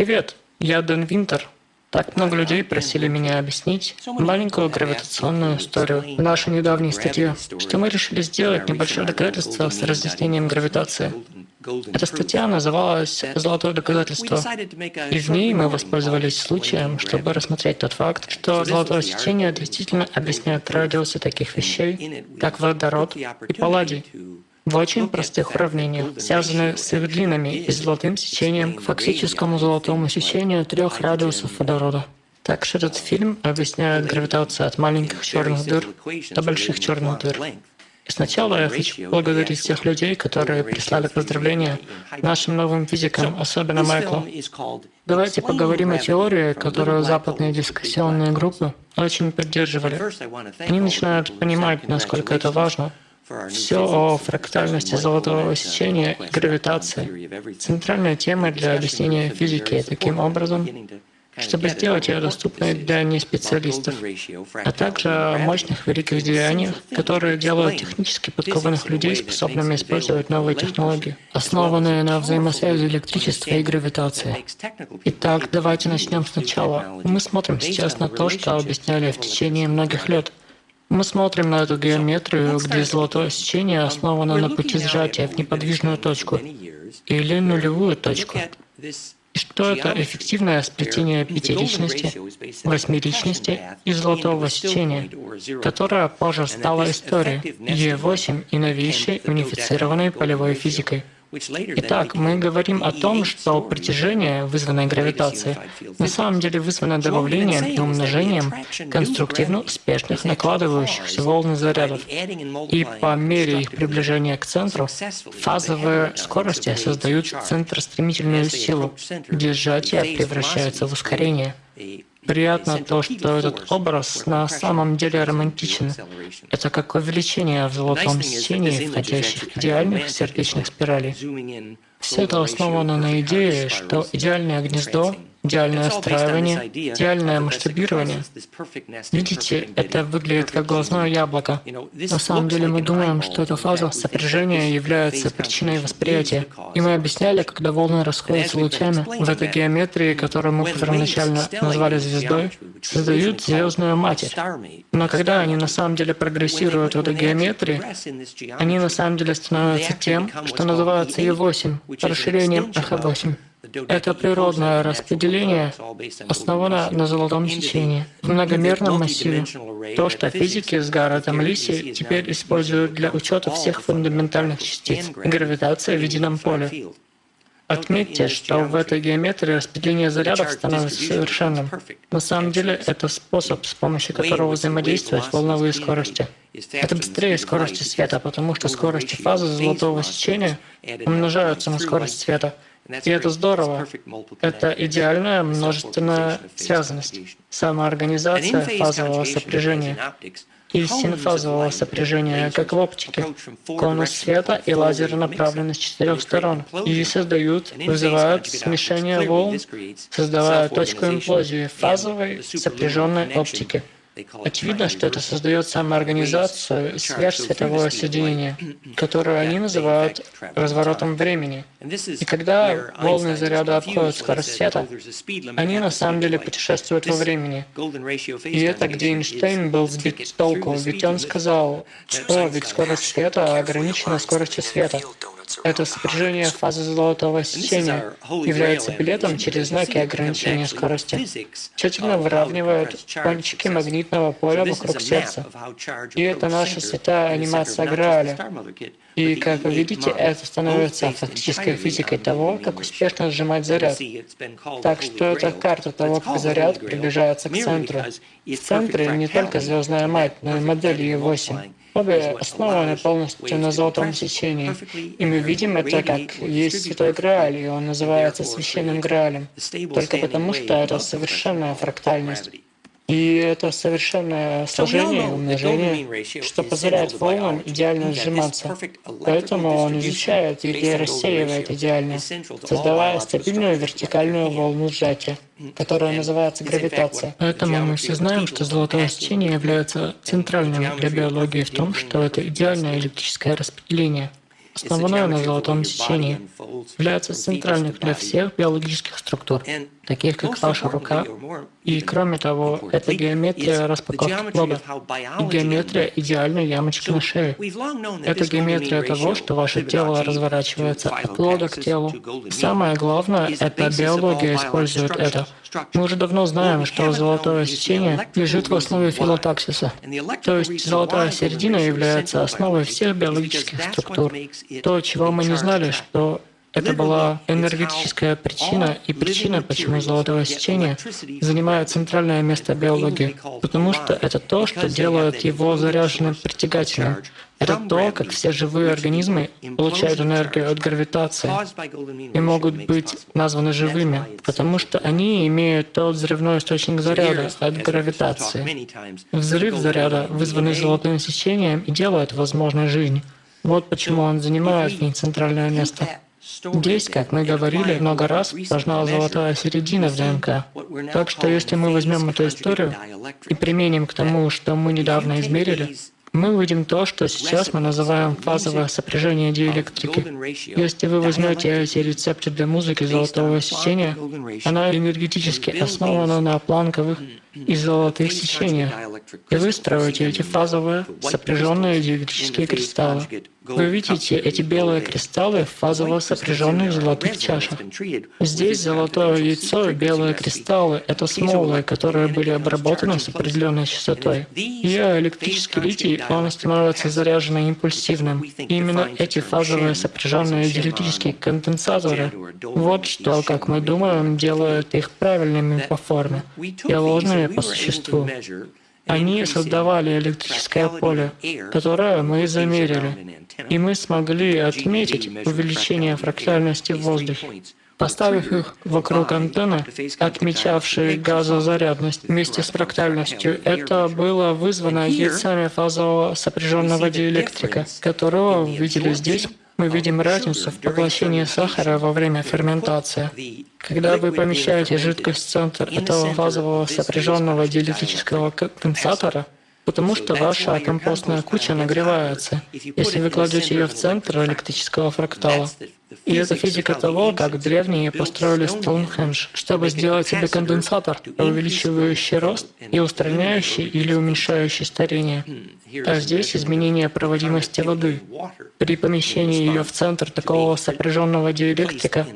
Привет, я Дэн Винтер. Так много людей просили меня объяснить маленькую гравитационную историю в нашей недавней статье, что мы решили сделать небольшое доказательство с разъяснением гравитации. Эта статья называлась «Золотое доказательство», и в ней мы воспользовались случаем, чтобы рассмотреть тот факт, что золотое сечение действительно объясняет радиусы таких вещей, как водород и палладий, в очень простых уравнениях, связанных с их длинами и золотым сечением к фактическому золотому сечению трех радиусов водорода. Также этот фильм объясняет гравитацию от маленьких черных дыр до больших черных дыр. И сначала я хочу поблагодарить тех людей, которые прислали поздравления нашим новым физикам, особенно Майклу. Давайте поговорим о теории, которую западные дискуссионные группы очень поддерживали. Они начинают понимать, насколько это важно, все о фрактальности золотого сечения и гравитации. Центральная тема для объяснения физики таким образом, чтобы сделать ее доступной для неспециалистов, а также о мощных великих деяниях, которые делают технически подкованных людей способными использовать новые технологии, основанные на взаимосвязи электричества и гравитации. Итак, давайте начнем сначала. Мы смотрим сейчас на то, что объясняли в течение многих лет. Мы смотрим на эту геометрию, где золотое сечение основано на пути сжатия в неподвижную точку или нулевую точку. И что это эффективное сплетение пятиличности, восьмеричности и золотого сечения, которое позже стало историей Е8 и новейшей унифицированной полевой физикой. Итак, мы говорим о том, что притяжение, вызванное гравитацией, на самом деле вызвано добавлением и умножением конструктивно успешных накладывающихся волн зарядов. И по мере их приближения к центру, фазовые скорости создают центростремительную силу, где сжатие превращается в ускорение. Приятно то, что этот образ на самом деле романтичен. Это как увеличение в золотом сечении входящих идеальных сердечных спиралей. Все это основано на идее, что идеальное гнездо идеальное настраивание, идеальное масштабирование. Видите, это выглядит как глазное яблоко. На самом деле мы думаем, что эта фаза сопряжения является причиной восприятия. И мы объясняли, когда волны расходятся лучами, в этой геометрии, которую мы первоначально назвали звездой, создают звездную матерь. Но когда они на самом деле прогрессируют в этой геометрии, они на самом деле становятся тем, что называется Е8, расширением х8. Это природное распределение основано на золотом сечении в многомерном массиве. То, что физики с Гарретом Лиси теперь используют для учета всех фундаментальных частиц гравитации в едином поле. Отметьте, что в этой геометрии распределение зарядов становится совершенным. На самом деле, это способ, с помощью которого взаимодействуют волновые скорости. Это быстрее скорости света, потому что скорости фазы золотого сечения умножаются на скорость света. И это здорово. Это идеальная множественная связанность, самоорганизация фазового сопряжения и синфазового сопряжения, как в оптике. Конус света и лазеры направлены с четырех сторон и создают, вызывают смешение волн, создавая точку имплозии фазовой сопряженной оптики. Очевидно, что это создает самоорганизацию и сверхсветовое соединение, которое они называют разворотом времени. И когда волны заряда обходят скорость света, они на самом деле путешествуют во времени. И это где Эйнштейн был сбит с толку, ведь он сказал, что ведь скорость света ограничена скоростью света. Это сопряжение фазы золотого сечения является билетом через знаки ограничения скорости. Тщательно выравнивают кончики магнитного поля вокруг сердца. И это наша святая анимация Грааля. И, как вы видите, это становится фактической физикой того, как успешно сжимать заряд. Так что это карта того, как заряд приближается к центру. В центре не только звездная мать, но и модель Е8. Обе основаны полностью на золотом сечении. И мы видим это как есть Святой Грааль, и он называется Священным Граалем, только потому, что это совершенная фрактальность. И это совершенное сложение и умножение, что позволяет волнам идеально сжиматься. Поэтому он изучает или рассеивает идеально, создавая стабильную вертикальную волну сжатия, которая называется гравитация. Поэтому мы все знаем, что золотое сечение является центральным для биологии в том, что это идеальное электрическое распределение. основное на золотом сечении, является центральным для всех биологических структур, таких как ваша рука, и кроме того, это геометрия распаковки плода и геометрия идеальной ямочки на шее. Это геометрия того, что ваше тело разворачивается от плода к телу. Самое главное, это биология использует это. Мы уже давно знаем, что золотое сечение лежит в основе филотаксиса. То есть золотая середина является основой всех биологических структур. То, чего мы не знали, что это была энергетическая причина и причина, почему золотое сечение занимает центральное место биологии, потому что это то, что делает его заряженным притягательным. Это то, как все живые организмы получают энергию от гравитации и могут быть названы живыми, потому что они имеют тот взрывной источник заряда от гравитации. Взрыв заряда, вызванный золотым сечением, и делает возможной жизнь. Вот почему он занимает в ней центральное место. Здесь, как мы говорили много раз, важна золотая середина в ДНК. Так что если мы возьмем эту историю и применим к тому, что мы недавно измерили, мы увидим то, что сейчас мы называем фазовое сопряжение диэлектрики. Если вы возьмете эти рецепты для музыки золотого сечения, она энергетически основана на планковых и золотых сечениях, и вы строите эти фазовые сопряженные диэлектрические кристаллы. Вы видите эти белые кристаллы в фазово сопряженных золотых чашах. Здесь золотое яйцо и белые кристаллы — это смолы, которые были обработаны с определенной частотой. Ее электрический литий, он становится заряженным импульсивным. И именно эти фазовые сопряженные диэлектрические конденсаторы — вот что, как мы думаем, делает их правильными по форме и ложными по существу. Они создавали электрическое поле, которое мы замерили, и мы смогли отметить увеличение фрактальности в воздухе. Поставив их вокруг антенны, отмечавшей газозарядность вместе с фрактальностью, это было вызвано яйцами фазового сопряженного диэлектрика, которого вы видели здесь мы видим разницу в поглощении сахара во время ферментации. Когда вы помещаете жидкость в центр этого фазового сопряженного диэлектрического конденсатора, потому что ваша компостная куча нагревается, если вы кладете ее в центр электрического фрактала. И это физика того, как древние построили Стоунхендж, чтобы сделать себе конденсатор, увеличивающий рост и устраняющий или уменьшающий старение. А здесь изменение проводимости воды. При помещении ее в центр такого сопряженного диэлектрика.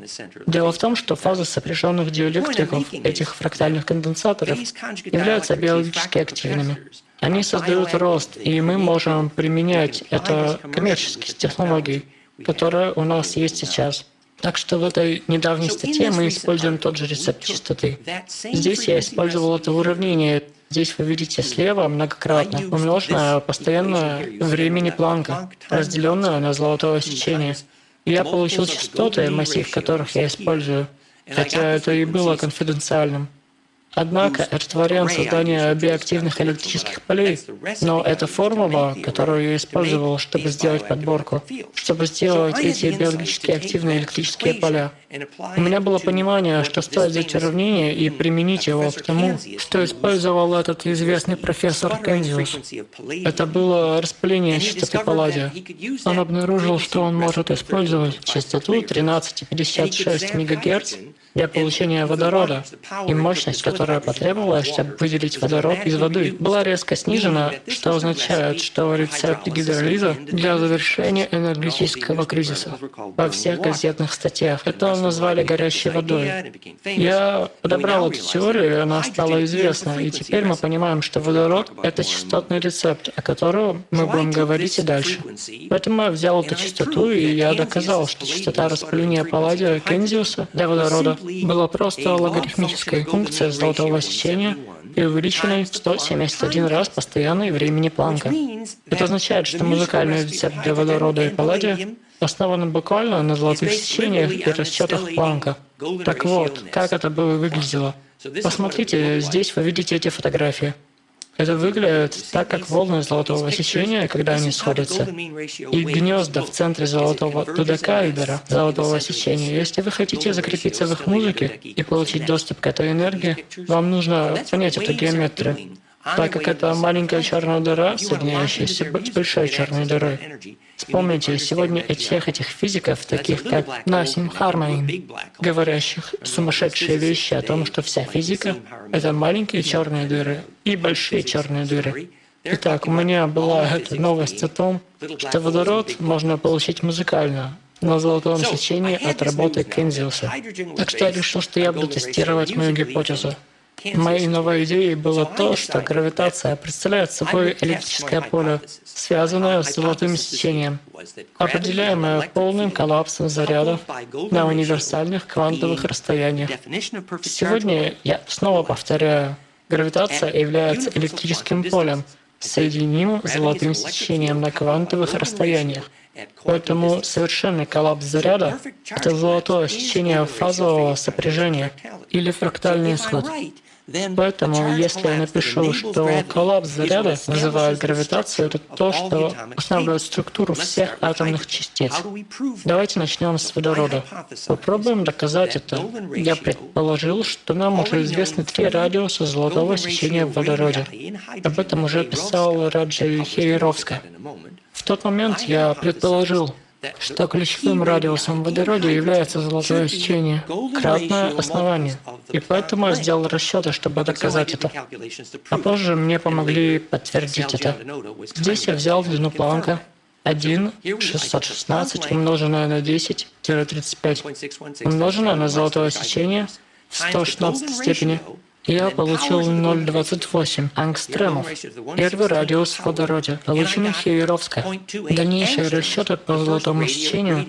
Дело в том, что фазы сопряженных диэлектриков, этих фрактальных конденсаторов, являются биологически активными. Они создают рост, и мы можем применять это коммерческие технологии которая у нас есть сейчас. Так что в этой недавней статье мы используем тот же рецепт частоты. Здесь я использовал это уравнение. Здесь вы видите слева многократно умноженное постоянное времени Планка, разделенное на золотое сечение. И я получил частоты, массив которых я использую, хотя это и было конфиденциальным. Однако это вариант создания биоактивных электрических полей, но это формула, которую я использовал, чтобы сделать подборку, чтобы сделать эти биологически активные электрические поля. У меня было понимание, что стоит взять уравнение и применить его к тому, что использовал этот известный профессор Кензиус. Это было распыление частоты палладия. Он обнаружил, что он может использовать частоту 13,56 МГц для получения водорода, и мощность, которая потребовалась, чтобы выделить водород из воды, была резко снижена, что означает, что рецепт гидролиза для завершения энергетического кризиса во всех газетных статьях. Это назвали горящей водой. Я подобрал эту теорию, и она стала известна, и теперь мы понимаем, что водород — это частотный рецепт, о котором мы будем говорить и дальше. Поэтому я взял эту частоту, и я доказал, что частота распыления палладия Кензиуса для водорода была просто логарифмической функцией золотого сечения и увеличенной в 171 раз постоянной времени Планка. Это означает, что музыкальный рецепт для водорода и палладия основан буквально на золотых сечениях и расчетах Планка. Так вот, как это бы выглядело? Посмотрите, здесь вы видите эти фотографии. Это выглядит так, как волны золотого сечения, когда они сходятся, и гнезда в центре золотого додекаэдера, золотого сечения. Если вы хотите закрепиться в их музыке и получить доступ к этой энергии, вам нужно понять эту геометрию, так как это маленькая черная дыра, соединяющаяся с большой черной дырой. Вспомните сегодня всех этих физиков, таких как Насим Хармайн, говорящих сумасшедшие вещи о том, что вся физика — это маленькие черные дыры и большие черные дыры. Итак, у меня была эта новость о том, что водород можно получить музыкально, на золотом сечении от работы Кензиуса. Так что я решил, что я буду тестировать мою гипотезу. Моей новой идеей было то, что гравитация представляет собой электрическое поле, связанное с золотым сечением, определяемое полным коллапсом зарядов на универсальных квантовых расстояниях. Сегодня я снова повторяю, гравитация является электрическим полем, соединимым золотым сечением на квантовых расстояниях. Поэтому совершенный коллапс заряда — это золотое сечение фазового сопряжения или фрактальный исход. Поэтому, если я напишу, что коллапс заряда вызывает гравитацию, это то, что устанавливает структуру всех атомных частиц. Давайте начнем с водорода. Попробуем доказать это. Я предположил, что нам уже известны три радиуса золотого сечения в водороде. Об этом уже писал Раджи Хейровска. В тот момент я предположил, что ключевым радиусом в водороде является золотое сечение, кратное основание. И поэтому я сделал расчеты, чтобы доказать это. А позже мне помогли подтвердить это. Здесь я взял длину Планка 1 616 умноженное на 10-35 умноженное на золотое сечение в 116 степени я получил 0,28 ангстремов. Первый радиус в водороде, полученный Хееровска. Дальнейшие расчеты по золотому сечению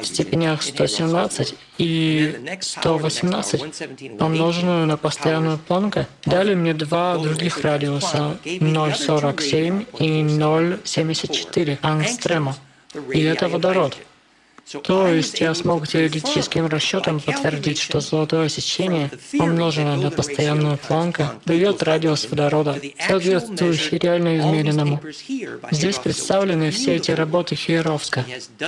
в степенях 117 и 118, помноженную на постоянную планку, дали мне два других радиуса 0,47 и 0,74 ангстрема. И это водород. То есть я смог теоретическим расчетом подтвердить, что золотое сечение, умноженное на постоянную планку, дает радиус водорода, соответствующий реально измеренному. Здесь представлены все эти работы Хиеровска.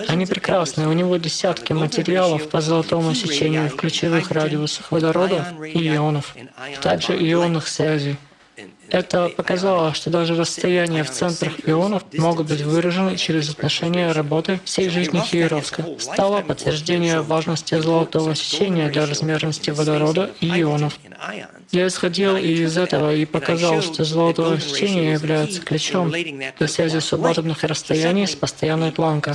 Они прекрасны, у него десятки материалов по золотому сечению в ключевых радиусах водорода и ионов, также ионных связей. Это показало, что даже расстояния в центрах ионов могут быть выражены через отношение работы всей жизни Хиеровска. Стало подтверждение важности золотого сечения для размерности водорода и ионов. Я исходил из этого и показал, что золотое сечение является ключом для связи субатомных расстояний с постоянной планкой,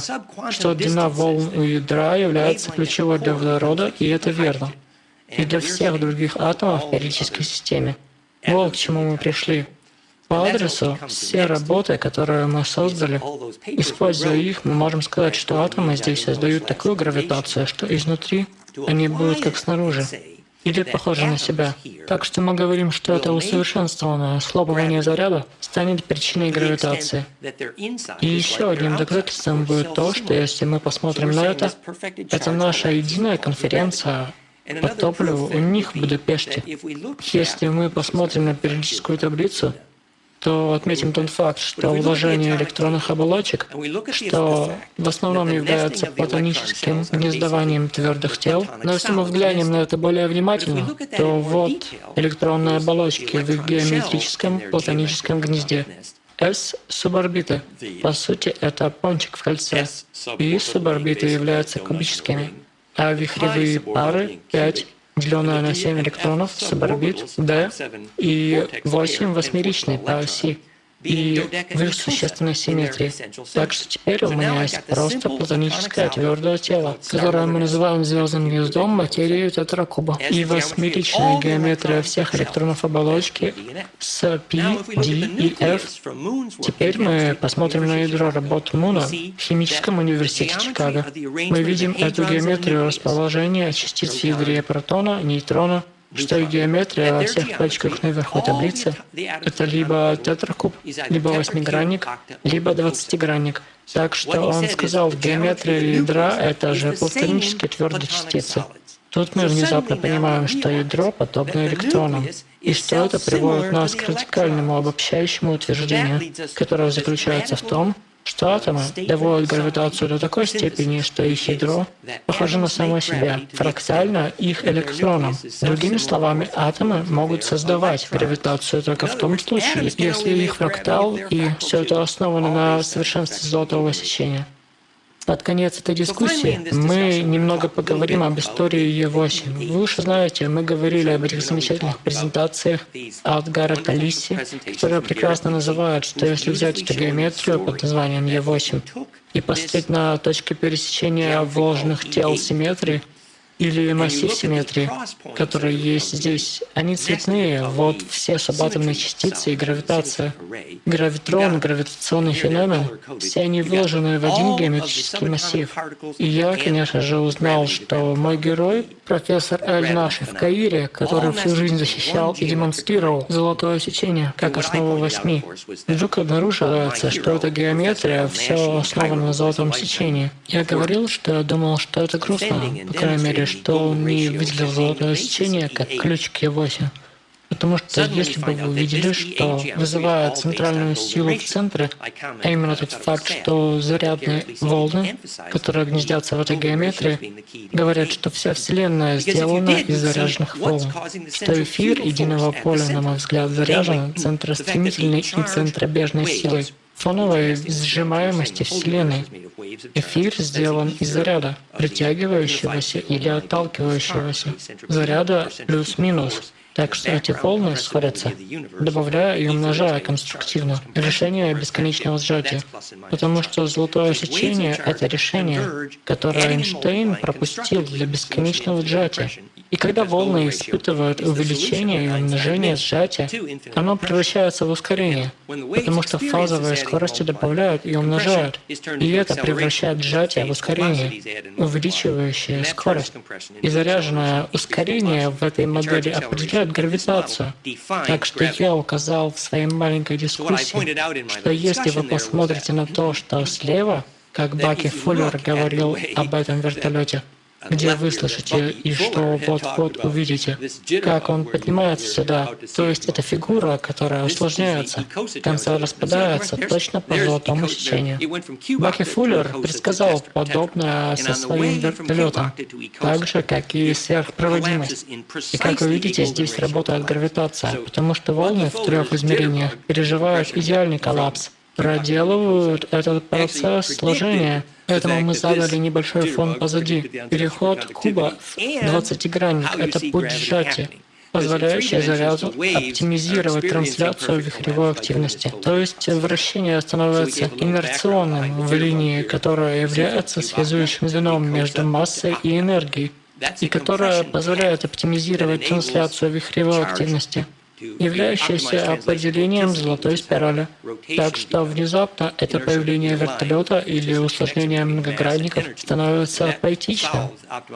что длина волн у ядра является ключевой для водорода, и это верно. И для всех других атомов в периодической системе. Вот к чему мы пришли. По адресу все работы, которые мы создали, используя их, мы можем сказать, что атомы здесь создают такую гравитацию, что изнутри они будут как снаружи, или похожи на себя. Так что мы говорим, что это усовершенствованное слабование заряда станет причиной гравитации. И еще одним доказательством будет то, что если мы посмотрим на это, это наша единая конференция по топливу у них в Будапеште. Если мы посмотрим на периодическую таблицу, то отметим тот факт, что вложение электронных оболочек, что в основном является платоническим гнездованием твердых тел, но если мы взглянем на это более внимательно, то вот электронные оболочки в геометрическом платоническом гнезде. S суборбиты. По сути, это пончик в кольце. И суборбиты являются кубическими а вихревые пары 5 деленное на 7 электронов, суборбит D и 8 восьмеричной по оси и в их существенной симметрии. Так что теперь у меня есть просто платоническое твердое тело, которое мы называем звездным гнездом материи тетракуба. И восьмеричная геометрия всех электронов оболочки с P, D и F. Теперь мы посмотрим на ядро работ Муна в химическом университете Чикаго. Мы видим эту геометрию расположения частиц в ядре протона, нейтрона, что геометрия во всех точках наверху таблицы — это либо тетракуб, либо восьмигранник, либо двадцатигранник. Так что он сказал, геометрия ядра — это же платонические твердые частицы. Тут мы внезапно понимаем, что ядро подобно электронам, и что это приводит нас к радикальному обобщающему утверждению, которое заключается в том, что атомы доводят гравитацию до такой степени, что их ядро похоже на само себя, фрактально их электроном. Другими словами, атомы могут создавать гравитацию только в том случае, если их фрактал, и все это основано на совершенстве золотого сечения. Под конец этой дискуссии мы немного поговорим об истории Е8. Вы уже знаете, мы говорили об этих замечательных презентациях от Гаррета Лисси, которая прекрасно называет, что если взять эту геометрию под названием Е8 и поставить на точке пересечения вложенных тел симметрии, или массив симметрии, который есть здесь, они цветные. Вот все субатомные частицы и гравитация. Гравитрон, гравитационный феномен, все они вложены в один геометрический массив. И я, конечно же, узнал, что мой герой, профессор Эль Наши в Каире, который всю жизнь защищал и демонстрировал золотое сечение как основу восьми, вдруг обнаруживается, что эта геометрия все основана на золотом сечении. Я говорил, что я думал, что это грустно, по крайней мере, что не выделил золотое сечение как ключ к Е8. Потому что если бы вы увидели, что вызывает центральную силу в центре, а именно тот факт, что зарядные волны, которые гнездятся в этой геометрии, говорят, что вся Вселенная сделана из заряженных волн, что эфир единого поля, на мой взгляд, заряжен центростремительной и центробежной силой фоновой сжимаемости Вселенной. Эфир сделан из заряда, притягивающегося или отталкивающегося. Заряда плюс-минус. Так что эти волны сходятся, добавляя и умножая конструктивно решение бесконечного сжатия. Потому что золотое сечение — это решение, которое Эйнштейн пропустил для бесконечного сжатия. И когда волны испытывают увеличение и умножение сжатия, оно превращается в ускорение, потому что фазовые скорости добавляют и умножают, и это превращает сжатие в ускорение, увеличивающее скорость. И заряженное ускорение в этой модели определяет гравитацию. Так что я указал в своей маленькой дискуссии, что если вы посмотрите на то, что слева, как Баки Фуллер говорил об этом вертолете, где вы слышите и что вот-вот увидите, как он поднимается сюда. То есть это фигура, которая усложняется, в конце распадается точно по золотому сечению. Баки Фуллер предсказал подобное со своим вертолетом, так же, как и сверхпроводимость. И как вы видите, здесь работает гравитация, потому что волны в трех измерениях переживают идеальный коллапс, проделывают этот процесс сложения. Поэтому мы задали небольшой фон позади. Переход куба в 20-гранник — это путь сжатия позволяющий заряду оптимизировать трансляцию вихревой активности. То есть вращение становится инерционным в линии, которая является связующим звеном между массой и энергией, и которая позволяет оптимизировать трансляцию вихревой активности являющееся определением золотой спирали. Так что внезапно это появление вертолета или усложнение многогранников становится поэтичным,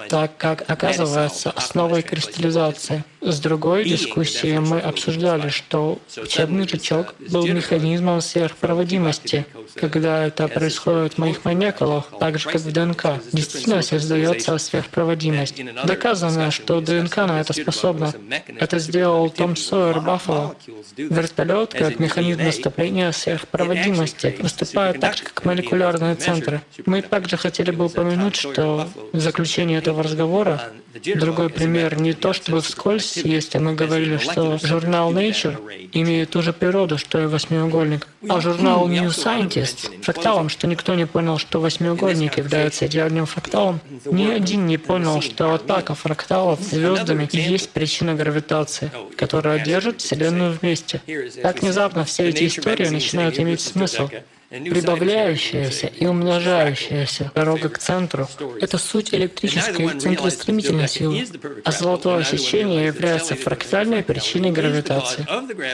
так как оказывается основой кристаллизации. С другой дискуссии мы обсуждали, что учебный жучок был механизмом сверхпроводимости, когда это происходит в моих молекулах, так же как в ДНК. Действительно создается сверхпроводимость. Доказано, что ДНК на это способна. Это сделал Том Сойер Баффало. Вертолет, как механизм наступления сверхпроводимости, выступает так же, как молекулярные центры. Мы также хотели бы упомянуть, что в заключении этого разговора другой пример не то чтобы вскользь есть, а мы говорили, что журнал Nature имеет ту же природу, что и восьмиугольник, а журнал New Scientist — фракталом, что никто не понял, что восьмиугольник является идеальным фракталом. Ни один не понял, что атака фракталов звездами есть причина гравитации, которая держит Вселенную вместе. Так внезапно все эти истории начинают иметь смысл прибавляющаяся и умножающаяся дорога к центру — это суть электрической центростремительной силы, а золотое сечение является фрактальной причиной гравитации.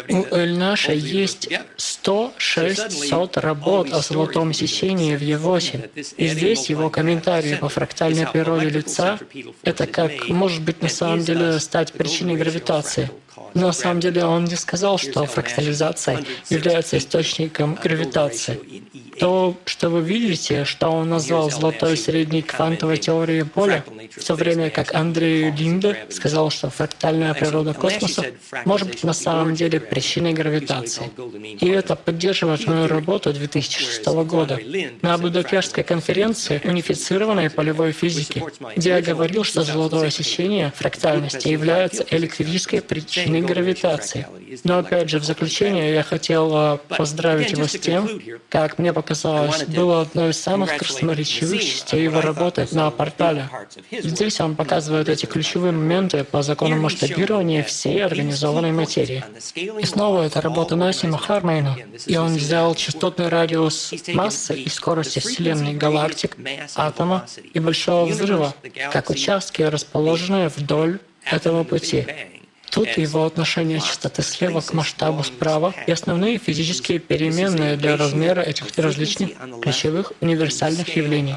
У Эльнаша есть 106 работ о золотом сечении в Е8, и здесь его комментарии по фрактальной природе лица — это как может быть на самом деле стать причиной гравитации. На самом деле он не сказал, что фрактализация является источником гравитации. То, что вы видите, что он назвал золотой средней квантовой теорией поля, в то время как Андрей Линде сказал, что фрактальная природа космоса может быть на самом деле причиной гравитации. И это поддерживает мою работу 2006 года на Будапештской конференции унифицированной полевой физики, где я говорил, что золотое сечение фрактальности является электрической причиной гравитации. Но опять же, в заключение я хотел а, поздравить его с тем, как мне показалось, было одной из самых красноречивых частей его работы на портале. Здесь он показывает эти ключевые моменты по закону масштабирования всей организованной материи. И снова это работа Насима Хармейна, и он взял частотный радиус массы и скорости Вселенной галактик, атома и Большого Взрыва, как участки, расположенные вдоль этого пути. Тут его отношение частоты слева к масштабу справа и основные физические переменные для размера этих различных ключевых универсальных явлений.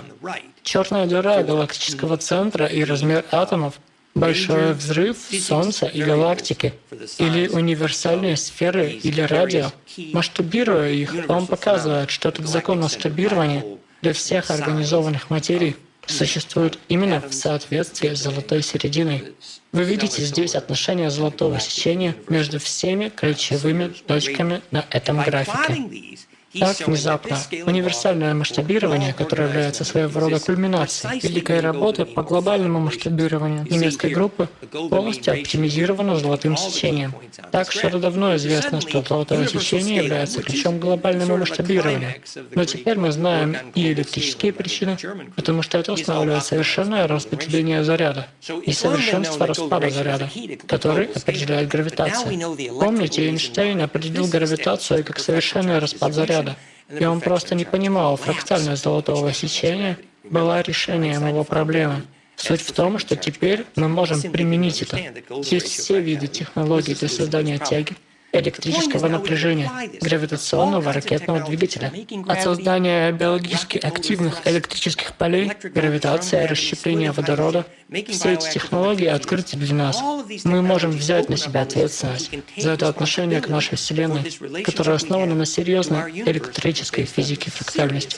Черная дыра галактического центра и размер атомов большой взрыв Солнца и галактики, или универсальные сферы или радио. Масштабируя их, он показывает, что этот закон масштабирования для всех организованных материй существует именно в соответствии с золотой серединой. Вы видите здесь отношение золотого сечения между всеми ключевыми точками на этом графике. Так, внезапно, универсальное масштабирование, которое является своего рода кульминацией великой работы по глобальному масштабированию немецкой группы, полностью оптимизировано золотым сечением. Так что давно известно, что золотое сечение является ключом к глобальному масштабированию. Но теперь мы знаем и электрические причины, потому что это устанавливает совершенное распределение заряда и совершенство распада заряда, который определяет гравитацию. Помните, Эйнштейн определил гравитацию как совершенный распад заряда, ряда, и он просто не понимал, фрактальность золотого сечения была решением его проблемы. Суть в том, что теперь мы можем применить это. Есть все виды технологий для создания тяги, электрического напряжения, гравитационного ракетного двигателя, от создания биологически активных электрических полей, гравитация, расщепление водорода. Все эти технологии открыты для нас. Мы можем взять на себя ответственность за это отношение к нашей Вселенной, которое основано на серьезной электрической физике фрактальности.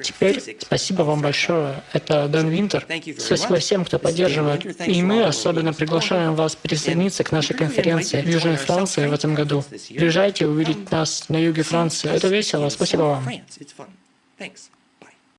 Теперь спасибо вам большое. Это Дэн Винтер. Спасибо всем, кто поддерживает. И мы особенно приглашаем вас присоединиться к нашей конференции в Южной Франции в этом году году. Приезжайте увидеть нас на юге Франции. Это весело. Спасибо вам.